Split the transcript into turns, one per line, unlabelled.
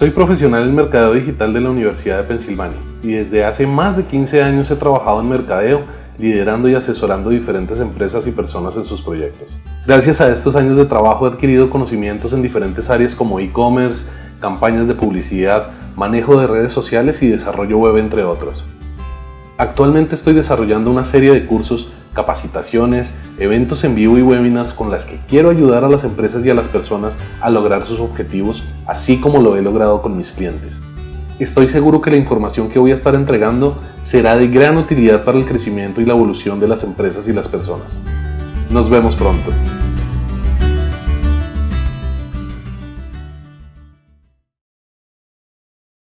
Soy profesional en mercadeo digital de la Universidad de Pensilvania y desde hace más de 15 años he trabajado en mercadeo, liderando y asesorando diferentes empresas y personas en sus proyectos. Gracias a estos años de trabajo he adquirido conocimientos en diferentes áreas como e-commerce, campañas de publicidad, manejo de redes sociales y desarrollo web entre otros. Actualmente estoy desarrollando una serie de cursos, capacitaciones, eventos en vivo y webinars con las que quiero ayudar a las empresas y a las personas a lograr sus objetivos, así como lo he logrado con mis clientes. Estoy seguro que la información que voy a estar entregando será de gran utilidad para el crecimiento y la evolución de las empresas y las personas. Nos vemos pronto.